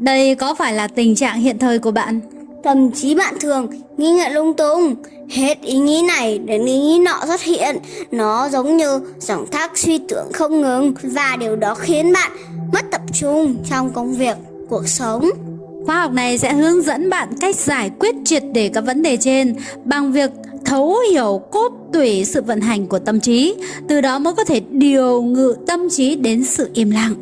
Đây có phải là tình trạng hiện thời của bạn? Thậm chí bạn thường nghi ngại lung tung, hết ý nghĩ này đến ý nghĩ nọ xuất hiện. Nó giống như dòng thác suy tưởng không ngừng và điều đó khiến bạn mất tập trung trong công việc, cuộc sống. Khóa học này sẽ hướng dẫn bạn cách giải quyết triệt để các vấn đề trên bằng việc thấu hiểu cốt tủy sự vận hành của tâm trí, từ đó mới có thể điều ngự tâm trí đến sự im lặng,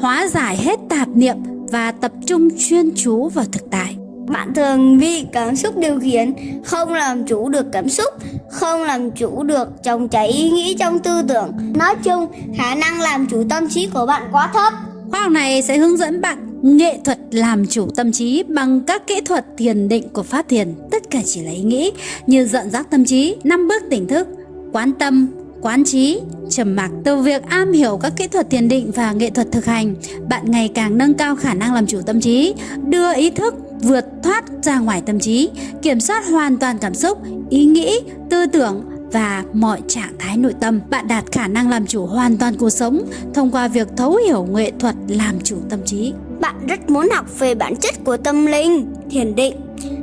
hóa giải hết tạp niệm và tập trung chuyên chú vào thực tại. Bạn thường bị cảm xúc điều khiển, không làm chủ được cảm xúc, không làm chủ được trong cháy ý nghĩ trong tư tưởng. Nói chung, khả năng làm chủ tâm trí của bạn quá thấp. Khóa học này sẽ hướng dẫn bạn nghệ thuật làm chủ tâm trí bằng các kỹ thuật thiền định của Pháp Thiền. Tất cả chỉ là ý nghĩ như dẫn dắt tâm trí, năm bước tỉnh thức, quán tâm, quán trí, trầm mặc. Từ việc am hiểu các kỹ thuật thiền định và nghệ thuật thực hành, bạn ngày càng nâng cao khả năng làm chủ tâm trí, đưa ý thức vượt thoát ra ngoài tâm trí, kiểm soát hoàn toàn cảm xúc, ý nghĩ, tư tưởng và mọi trạng thái nội tâm. Bạn đạt khả năng làm chủ hoàn toàn cuộc sống thông qua việc thấu hiểu nghệ thuật làm chủ tâm trí. Bạn rất muốn học về bản chất của tâm linh, thiền định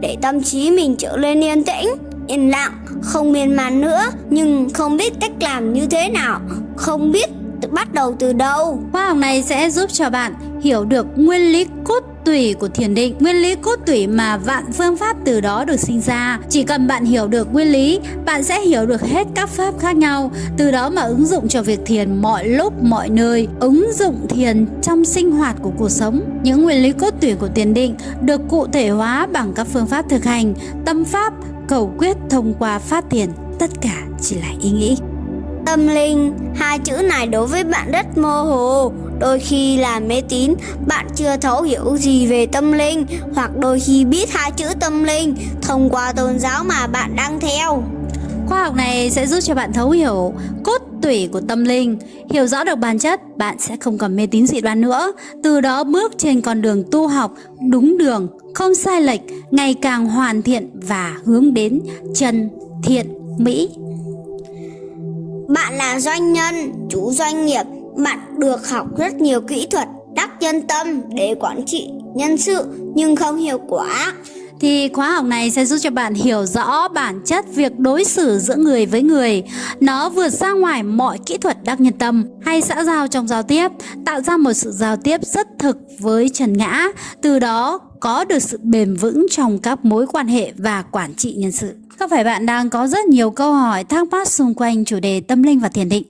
để tâm trí mình trở lên yên tĩnh, yên lặng, không miên man nữa nhưng không biết cách làm như thế nào, không biết bắt đầu từ đâu. Khóa học này sẽ giúp cho bạn hiểu được nguyên lý cốt tủy của thiền định, nguyên lý cốt tủy mà vạn phương pháp từ đó được sinh ra. Chỉ cần bạn hiểu được nguyên lý, bạn sẽ hiểu được hết các pháp khác nhau, từ đó mà ứng dụng cho việc thiền mọi lúc, mọi nơi, ứng dụng thiền trong sinh hoạt của cuộc sống. Những nguyên lý cốt tủy của thiền định được cụ thể hóa bằng các phương pháp thực hành, tâm pháp, cầu quyết thông qua pháp thiền. Tất cả chỉ là ý nghĩ. Tâm linh, hai chữ này đối với bạn rất mơ hồ. Đôi khi là mê tín, bạn chưa thấu hiểu gì về tâm linh, hoặc đôi khi biết hai chữ tâm linh thông qua tôn giáo mà bạn đang theo. Khoa học này sẽ giúp cho bạn thấu hiểu cốt tủy của tâm linh, hiểu rõ được bản chất, bạn sẽ không còn mê tín dị đoan nữa. Từ đó bước trên con đường tu học đúng đường, không sai lệch, ngày càng hoàn thiện và hướng đến chân thiện mỹ bạn là doanh nhân, chủ doanh nghiệp, bạn được học rất nhiều kỹ thuật đắc nhân tâm để quản trị nhân sự nhưng không hiệu quả. Thì khóa học này sẽ giúp cho bạn hiểu rõ bản chất việc đối xử giữa người với người. Nó vượt ra ngoài mọi kỹ thuật đắc nhân tâm hay xã giao trong giao tiếp, tạo ra một sự giao tiếp rất thực với trần ngã, từ đó có được sự bền vững trong các mối quan hệ và quản trị nhân sự. Có phải bạn đang có rất nhiều câu hỏi thắc mắc xung quanh chủ đề tâm linh và thiền định?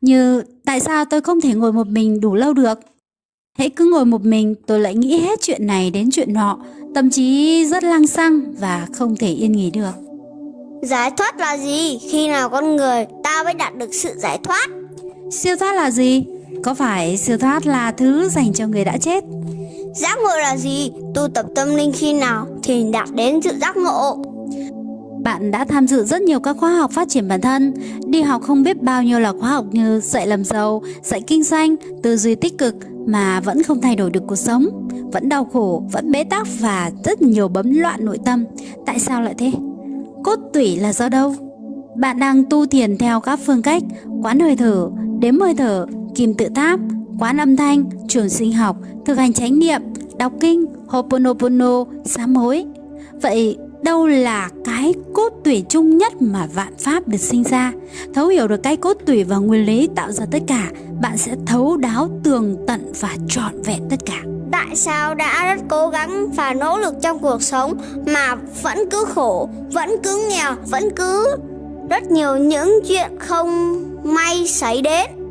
Như tại sao tôi không thể ngồi một mình đủ lâu được? Hãy cứ ngồi một mình tôi lại nghĩ hết chuyện này đến chuyện nọ, tâm trí rất lăng xăng và không thể yên nghỉ được. Giải thoát là gì? Khi nào con người ta mới đạt được sự giải thoát? Siêu thoát là gì? Có phải siêu thoát là thứ dành cho người đã chết? Giác ngộ là gì? Tu tập tâm linh khi nào thì đạt đến sự giác ngộ? Bạn đã tham dự rất nhiều các khóa học phát triển bản thân, đi học không biết bao nhiêu là khóa học như dạy làm giàu, dạy kinh doanh, tư duy tích cực mà vẫn không thay đổi được cuộc sống, vẫn đau khổ, vẫn bế tắc và rất nhiều bấm loạn nội tâm. Tại sao lại thế? Cốt tủy là do đâu? Bạn đang tu thiền theo các phương cách quán hơi thở, đếm hơi thở, kim tự tháp, quán âm thanh, trường sinh học, thực hành chánh niệm, đọc kinh, Hoponopono, sám hối. Vậy đâu là cái cốt tủy chung nhất mà vạn pháp được sinh ra? Thấu hiểu được cái cốt tủy và nguyên lý tạo ra tất cả bạn sẽ thấu đáo tường tận và trọn vẹn tất cả. Tại sao đã rất cố gắng và nỗ lực trong cuộc sống mà vẫn cứ khổ vẫn cứ nghèo vẫn cứ rất nhiều những chuyện không may xảy đến?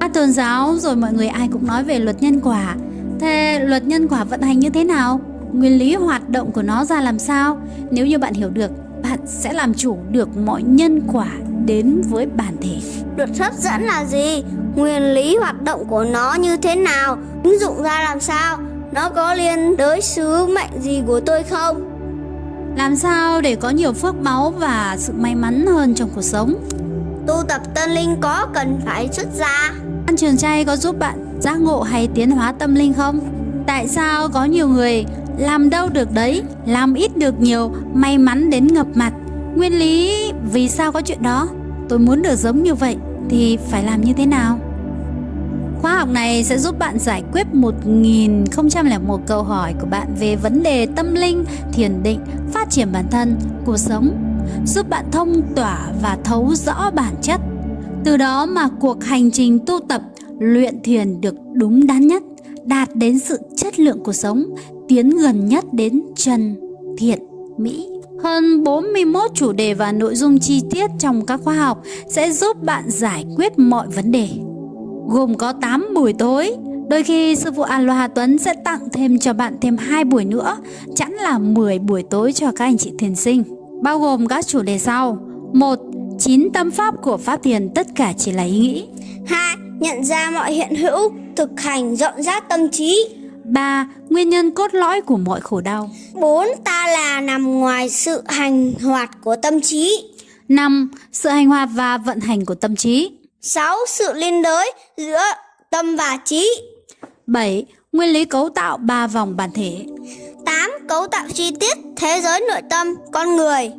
Các tôn giáo rồi mọi người ai cũng nói về luật nhân quả thế luật nhân quả vận hành như thế nào nguyên lý hoạt động của nó ra làm sao. Nếu như bạn hiểu được, bạn sẽ làm chủ được mọi nhân quả đến với bản thể. Luật hấp dẫn là gì? Nguyên lý hoạt động của nó như thế nào? Ứng dụng ra làm sao? Nó có liên đới sứ mệnh gì của tôi không? Làm sao để có nhiều phước báu và sự may mắn hơn trong cuộc sống? Tu tập tân linh có cần phải xuất gia? Ăn trường chay có giúp bạn giác ngộ hay tiến hóa tâm linh không? Tại sao có nhiều người làm đâu được đấy, làm ít được nhiều, may mắn đến ngập mặt. Nguyên lý vì sao có chuyện đó? Tôi muốn được giống như vậy thì phải làm như thế nào? Khóa học này sẽ giúp bạn giải quyết 1001 câu hỏi của bạn về vấn đề tâm linh, thiền định, phát triển bản thân, cuộc sống, giúp bạn thông tỏa và thấu rõ bản chất. Từ đó mà cuộc hành trình tu tập, luyện thiền được đúng đắn nhất, đạt đến sự chất lượng cuộc sống, tiến gần nhất đến chân thiện mỹ. Hơn 41 chủ đề và nội dung chi tiết trong các khóa học sẽ giúp bạn giải quyết mọi vấn đề. Gồm có 8 buổi tối, đôi khi sư phụ Aloha Tuấn sẽ tặng thêm cho bạn thêm 2 buổi nữa, chẵn là 10 buổi tối cho các anh chị thiền sinh. Bao gồm các chủ đề sau. 1. 9 tâm pháp của Pháp Thiền tất cả chỉ là ý nghĩ. 2. Nhận ra mọi hiện hữu, thực hành dọn dắt tâm trí. 3. Nguyên nhân cốt lõi của mọi khổ đau 4. Ta là nằm ngoài sự hành hoạt của tâm trí. 5. Sự hành hoạt và vận hành của tâm trí 6. Sự liên đới giữa tâm và trí. 7. Nguyên lý cấu tạo ba vòng bản thể 8. Cấu tạo chi tiết thế giới nội tâm con người.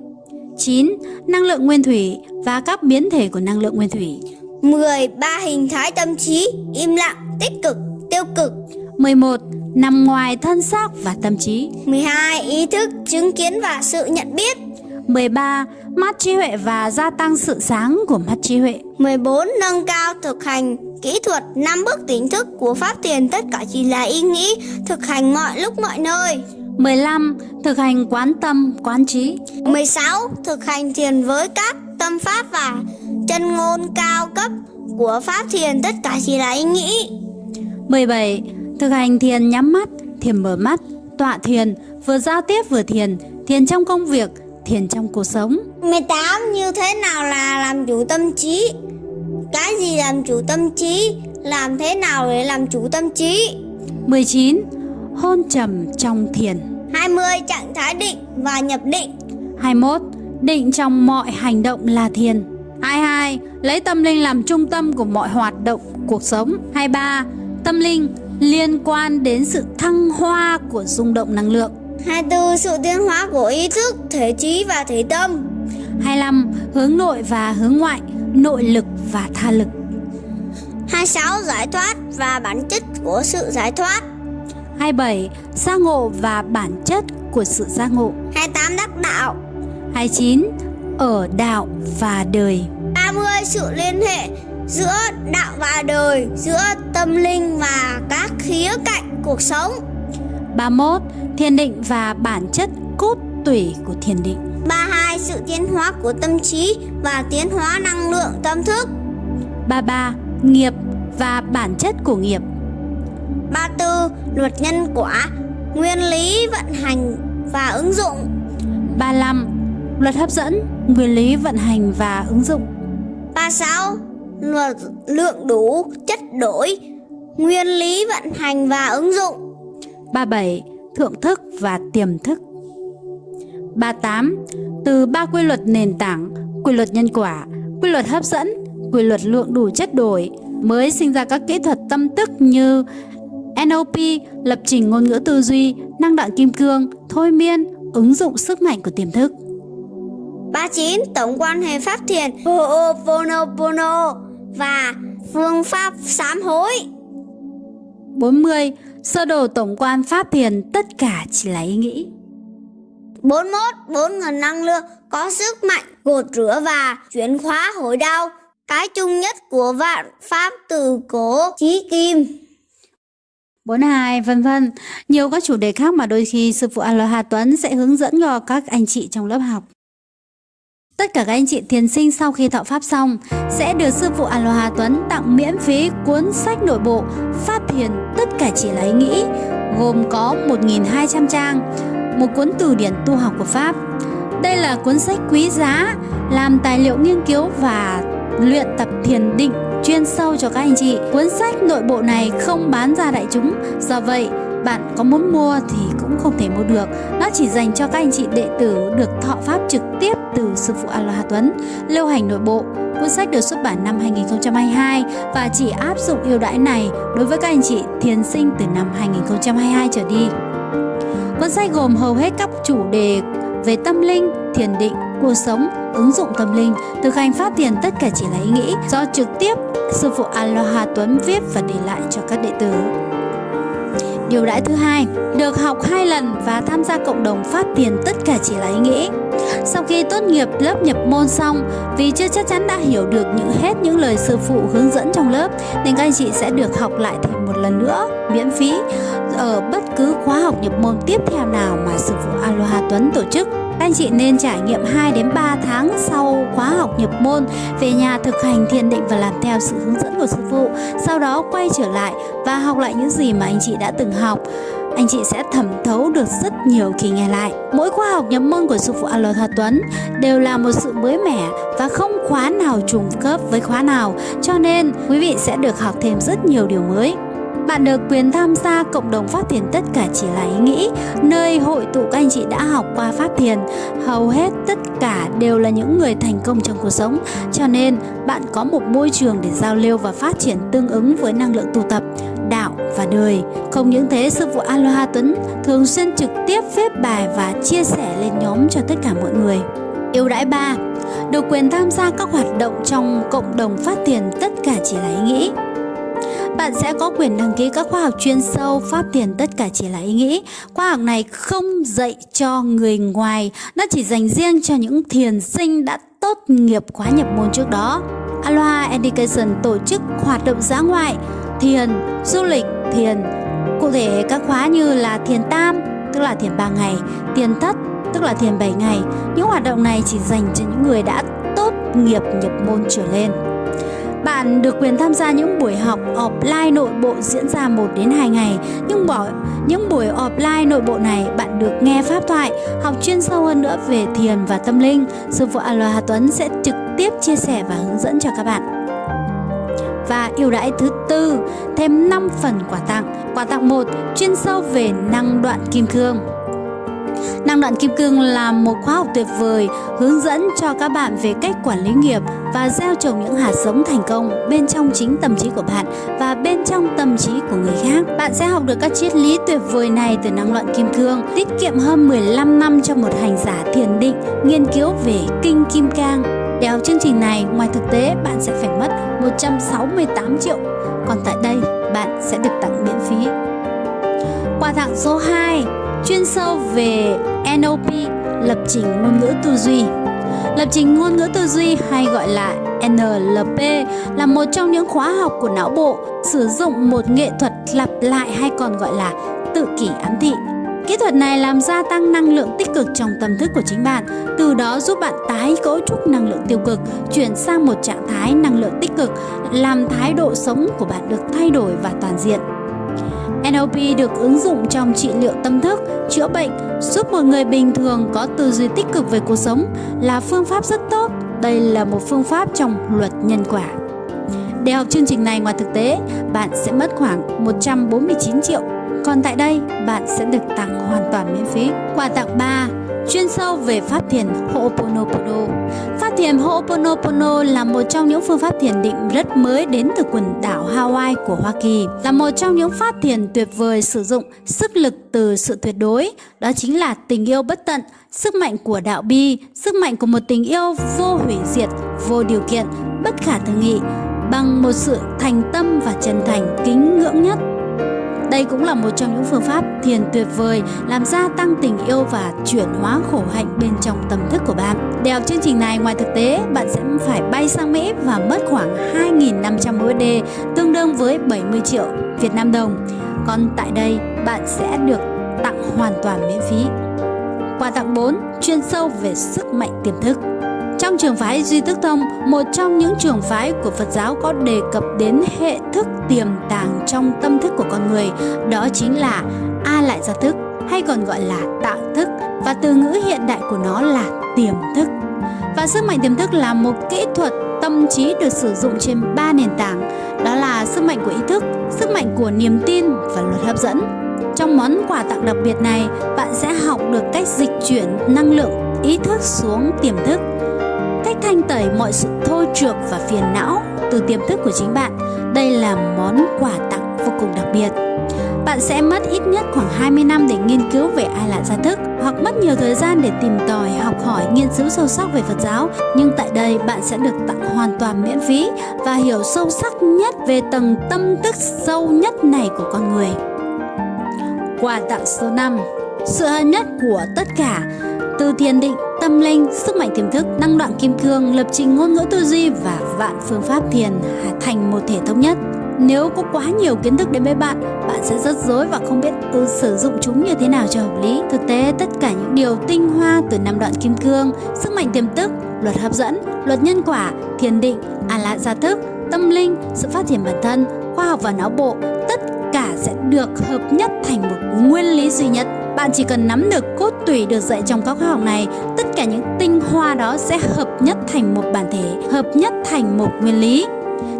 9. Năng lượng nguyên thủy và các biến thể của năng lượng nguyên thủy 10. Ba hình thái tâm trí, im lặng, tích cực, tiêu cực. 11. Nằm ngoài thân xác và tâm trí 12. Ý thức, chứng kiến và sự nhận biết. 13. Mắt trí huệ và gia tăng sự sáng của mắt trí huệ 14. Nâng cao thực hành kỹ thuật 5 bước tỉnh thức của Pháp Thiền tất cả chỉ là ý nghĩ, thực hành mọi lúc mọi nơi. 15. Thực hành quán tâm, quán trí 16. Thực hành thiền với các tâm pháp và chân ngôn cao cấp của Pháp Thiền tất cả chỉ là ý nghĩ. 17. Thực hành thiền nhắm mắt, thiền mở mắt, tọa thiền, vừa giao tiếp vừa thiền, thiền trong công việc, thiền trong cuộc sống 18. Như thế nào là làm chủ tâm trí? Cái gì làm chủ tâm trí? Làm thế nào để làm chủ tâm trí? 19. Hôn trầm trong thiền 20. Trạng thái định và nhập định 21. Định trong mọi hành động là thiền 22. Lấy tâm linh làm trung tâm của mọi hoạt động cuộc sống 23. Tâm linh liên quan đến sự thăng hoa của rung động năng lượng 24. Sự tiến hóa của ý thức, thể trí và thể tâm 25. Hướng nội và hướng ngoại, nội lực và tha lực 26. Giải thoát và bản chất của sự giải thoát 27. Giác ngộ và bản chất của sự giác ngộ 28. Đắc đạo 29. Ở đạo và đời 30. Sự liên hệ giữa đạo và đời, giữa tâm linh và các khía cạnh cuộc sống 31. Thiền định và bản chất cốt tủy của thiền định 32. Sự tiến hóa của tâm trí và tiến hóa năng lượng tâm thức 33. Nghiệp và bản chất của nghiệp 34. Luật nhân quả, nguyên lý vận hành và ứng dụng 35. Luật hấp dẫn, nguyên lý vận hành và ứng dụng 36. Luật lượng đủ, chất đổi, nguyên lý vận hành và ứng dụng 37. Thượng thức và tiềm thức 38. Từ ba quy luật nền tảng, quy luật nhân quả, quy luật hấp dẫn, quy luật lượng đủ chất đổi mới sinh ra các kỹ thuật tâm tức như NLP, lập trình ngôn ngữ tư duy, năng đoạn kim cương, thôi miên, ứng dụng sức mạnh của tiềm thức. 39. Tổng quan hệ pháp thiền Ho'oponopono và phương pháp sám hối 40. Sơ đồ tổng quan pháp thiền tất cả chỉ là ý nghĩ. 41. Bốn nguồn năng lượng có sức mạnh gột rửa và chuyển hóa hồi đau Cái chung nhất của vạn pháp từ cổ chí kim 42 vân vân. Nhiều các chủ đề khác mà đôi khi sư phụ Aloha Tuấn sẽ hướng dẫn cho các anh chị trong lớp học. Tất cả các anh chị thiền sinh sau khi thọ pháp xong sẽ được sư phụ Aloha Tuấn tặng miễn phí cuốn sách nội bộ Pháp Thiền tất cả chỉ Lấy nghĩ gồm có 1.200 trang, một cuốn từ điển tu học của Pháp. Đây là cuốn sách quý giá làm tài liệu nghiên cứu và luyện tập thiền định chuyên sâu cho các anh chị. Cuốn sách nội bộ này không bán ra đại chúng, do vậy bạn có muốn mua thì cũng không thể mua được. Nó chỉ dành cho các anh chị đệ tử được thọ pháp trực tiếp từ sư phụ Aloha Tuấn, lưu hành nội bộ. Cuốn sách được xuất bản năm 2022 và chỉ áp dụng ưu đãi này đối với các anh chị thiền sinh từ năm 2022 trở đi. Cuốn sách gồm hầu hết các chủ đề về tâm linh, thiền định, cuộc sống, ứng dụng tâm linh, thực hành pháp thiền tất cả chỉ là ý nghĩ do trực tiếp sư phụ Aloha Tuấn viết và để lại cho các đệ tử. Điều đãi thứ hai, được học hai lần và tham gia cộng đồng Pháp Thiền tất cả chỉ là ý nghĩ. Sau khi tốt nghiệp lớp nhập môn xong, vì chưa chắc chắn đã hiểu được những hết những lời sư phụ hướng dẫn trong lớp, nên các anh chị sẽ được học lại thêm một lần nữa, miễn phí, ở bất cứ khóa học nhập môn tiếp theo nào mà sư phụ Aloha Tuấn tổ chức. Các anh chị nên trải nghiệm 2 đến 3 tháng sau khóa học nhập môn về nhà thực hành thiền định và làm theo sự hướng dẫn của sư phụ. Sau đó quay trở lại và học lại những gì mà anh chị đã từng học anh chị sẽ thẩm thấu được rất nhiều khi nghe lại. Mỗi khóa học nhập môn của sư phụ Alo Aloha Tuấn đều là một sự mới mẻ và không khóa nào trùng khớp với khóa nào, cho nên quý vị sẽ được học thêm rất nhiều điều mới. Bạn được quyền tham gia cộng đồng Pháp Thiền tất cả chỉ là ý nghĩ, nơi hội tụ các anh chị đã học qua Pháp Thiền. Hầu hết tất cả đều là những người thành công trong cuộc sống, cho nên bạn có một môi trường để giao lưu và phát triển tương ứng với năng lượng tu tập, đạo và đời. Không những thế, sư phụ Aloha Tuấn thường xuyên trực tiếp viết bài và chia sẻ lên nhóm cho tất cả mọi người. Yêu đãi 3 Được quyền tham gia các hoạt động trong cộng đồng phát tiền tất cả chỉ là ý nghĩ bạn sẽ có quyền đăng ký các khóa học chuyên sâu Pháp Thiền tất cả chỉ là ý nghĩ. Khóa học này không dạy cho người ngoài, nó chỉ dành riêng cho những thiền sinh đã tốt nghiệp khóa nhập môn trước đó. Aloha Education tổ chức hoạt động giá ngoại, thiền, du lịch, thiền. Cụ thể các khóa như là thiền tam, tức là thiền 3 ngày, thiền thất, tức là thiền 7 ngày. Những hoạt động này chỉ dành cho những người đã tốt nghiệp nhập môn trở lên. Bạn được quyền tham gia những buổi học offline nội bộ diễn ra 1 đến 2 ngày. Nhưng bỏ những buổi offline nội bộ này bạn được nghe pháp thoại, học chuyên sâu hơn nữa về thiền và tâm linh. Sư phụ Aloha Tuấn sẽ trực tiếp chia sẻ và hướng dẫn cho các bạn. Và ưu đãi thứ tư, thêm 5 phần quà tặng. Quà tặng 1 chuyên sâu về năng đoạn kim cương. Năng đoạn kim cương là một khóa học tuyệt vời hướng dẫn cho các bạn về cách quản lý nghiệp và gieo trồng những hạt giống thành công bên trong chính tâm trí của bạn và bên trong tâm trí của người khác. Bạn sẽ học được các triết lý tuyệt vời này từ năng đoạn kim cương, tiết kiệm hơn 15 năm cho một hành giả thiền định nghiên cứu về kinh kim cang. Để học chương trình này, ngoài thực tế bạn sẽ phải mất 168 triệu, còn tại đây bạn sẽ được tặng miễn phí. Quà tặng số 2 chuyên sâu về NLP, lập trình ngôn ngữ tư duy. Lập trình ngôn ngữ tư duy hay gọi là NLP là một trong những khóa học của não bộ sử dụng một nghệ thuật lặp lại hay còn gọi là tự kỷ ám thị. Kỹ thuật này làm gia tăng năng lượng tích cực trong tâm thức của chính bạn, từ đó giúp bạn tái cấu trúc năng lượng tiêu cực, chuyển sang một trạng thái năng lượng tích cực, làm thái độ sống của bạn được thay đổi và toàn diện. NLP được ứng dụng trong trị liệu tâm thức, chữa bệnh, giúp một người bình thường có tư duy tích cực về cuộc sống là phương pháp rất tốt. Đây là một phương pháp trong luật nhân quả. Để học chương trình này ngoài thực tế, bạn sẽ mất khoảng 149 triệu. Còn tại đây, bạn sẽ được tặng hoàn toàn miễn phí. Quà tặng 3 chuyên sâu về pháp thiền Ho'oponopono. Pháp thiền Ho'oponopono là một trong những phương pháp thiền định rất mới đến từ quần đảo Hawaii của Hoa Kỳ. Là một trong những pháp thiền tuyệt vời sử dụng sức lực từ sự tuyệt đối, đó chính là tình yêu bất tận, sức mạnh của đạo bi, sức mạnh của một tình yêu vô hủy diệt, vô điều kiện, bất khả tư nghị, bằng một sự thành tâm và chân thành kính ngưỡng nhất đây cũng là một trong những phương pháp thiền tuyệt vời làm gia tăng tình yêu và chuyển hóa khổ hạnh bên trong tâm thức của bạn. Để học chương trình này ngoài thực tế, bạn sẽ phải bay sang Mỹ và mất khoảng 2.500 USD, tương đương với 70 triệu Việt Nam đồng. Còn tại đây, bạn sẽ được tặng hoàn toàn miễn phí. Quà tặng 4, chuyên sâu về sức mạnh tiềm thức. Trong trường phái Duy Thức Thông, một trong những trường phái của Phật giáo có đề cập đến hệ thức tiềm tàng trong tâm thức của con người, đó chính là A lại gia thức hay còn gọi là tạo thức và từ ngữ hiện đại của nó là tiềm thức. Và sức mạnh tiềm thức là một kỹ thuật tâm trí được sử dụng trên ba nền tảng, đó là sức mạnh của ý thức, sức mạnh của niềm tin và luật hấp dẫn. Trong món quà tặng đặc biệt này, bạn sẽ học được cách dịch chuyển năng lượng ý thức xuống tiềm thức thanh tẩy mọi sự thôi trượt và phiền não từ tiềm thức của chính bạn. Đây là món quà tặng vô cùng đặc biệt. Bạn sẽ mất ít nhất khoảng 20 năm để nghiên cứu về ai là gia thức hoặc mất nhiều thời gian để tìm tòi, học hỏi, nghiên cứu sâu sắc về Phật giáo, nhưng tại đây bạn sẽ được tặng hoàn toàn miễn phí và hiểu sâu sắc nhất về tầng tâm thức sâu nhất này của con người. Quà tặng số 5 Sự hân nhất của tất cả từ thiền định, tâm linh, sức mạnh tiềm thức, năng đoạn kim cương, lập trình ngôn ngữ tư duy và vạn phương pháp thiền thành một thể thống nhất. Nếu có quá nhiều kiến thức đến với bạn, bạn sẽ rất rối và không biết ừ, sử dụng chúng như thế nào cho hợp lý. Thực tế, tất cả những điều tinh hoa từ năm đoạn kim cương, sức mạnh tiềm thức, luật hấp dẫn, luật nhân quả, thiền định, à lạc gia thức, tâm linh, sự phát triển bản thân, khoa học và não bộ, tất cả sẽ được hợp nhất thành một nguyên lý duy nhất. Bạn chỉ cần nắm được cốt tủy được dạy trong các khóa học này, tất cả những tinh hoa đó sẽ hợp nhất thành một bản thể, hợp nhất thành một nguyên lý.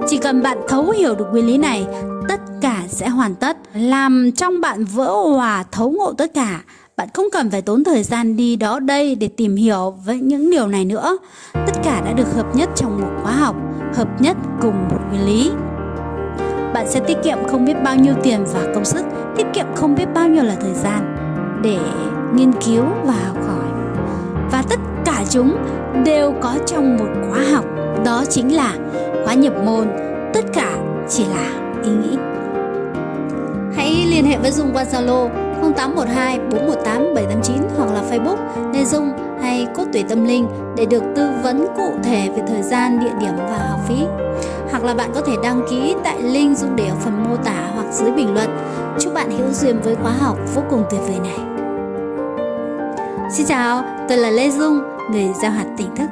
Chỉ cần bạn thấu hiểu được nguyên lý này, tất cả sẽ hoàn tất, làm trong bạn vỡ hòa thấu ngộ tất cả. Bạn không cần phải tốn thời gian đi đó đây để tìm hiểu với những điều này nữa. Tất cả đã được hợp nhất trong một khóa học, hợp nhất cùng một nguyên lý. Bạn sẽ tiết kiệm không biết bao nhiêu tiền và công sức, tiết kiệm không biết bao nhiêu là thời gian để nghiên cứu và học hỏi. Và tất cả chúng đều có trong một khóa học, đó chính là khóa nhập môn, tất cả chỉ là ý nghĩ. Hãy liên hệ với Dung qua Zalo 0812 418 789 hoặc là Facebook Lê Dung hay Cốt Tủy Tâm Linh để được tư vấn cụ thể về thời gian, địa điểm và học phí. Hoặc là bạn có thể đăng ký tại link Dung để ở phần mô tả hoặc dưới bình luận. Chúc bạn hữu duyên với khóa học vô cùng tuyệt vời này. Xin chào, tôi là Lê Dung, người giao hạt tỉnh thức.